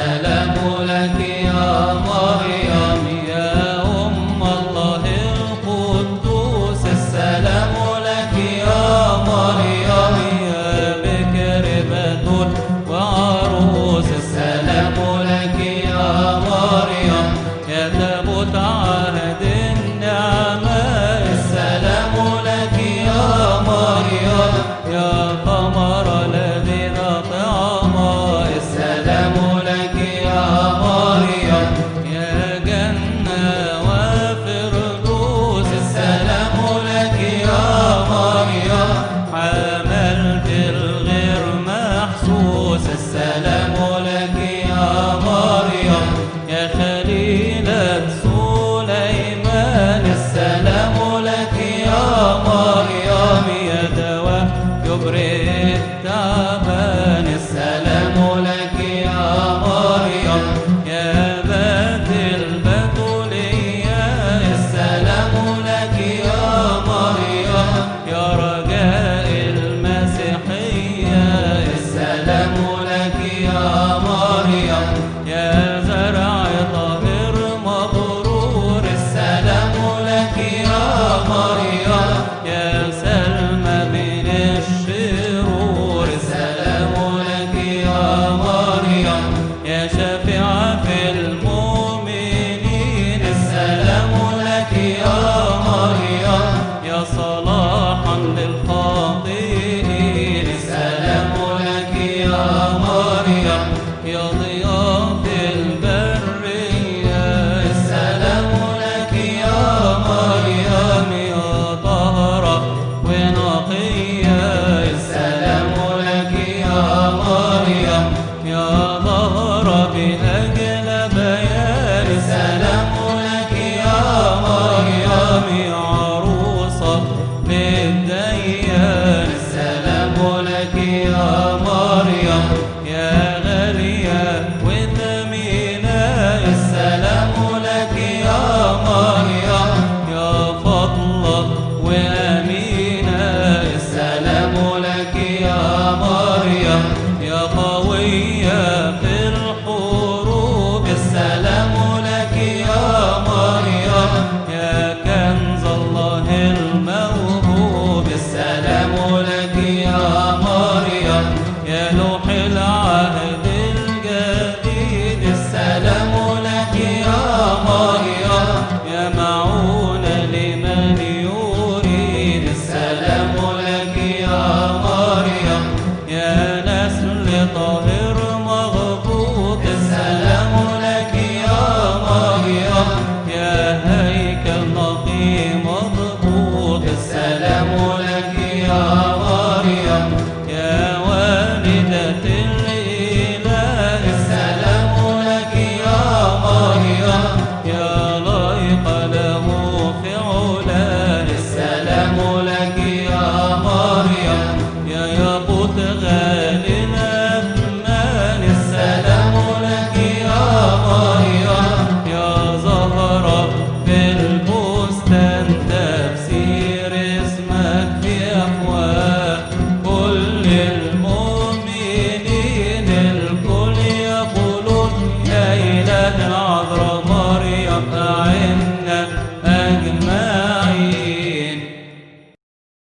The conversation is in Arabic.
السلام لك يا رب يا مريم يا غالية السلام لك يا مريم. يا فضلة وأمينة الرقايا يا معون السلام لك يا يا نسل طاهر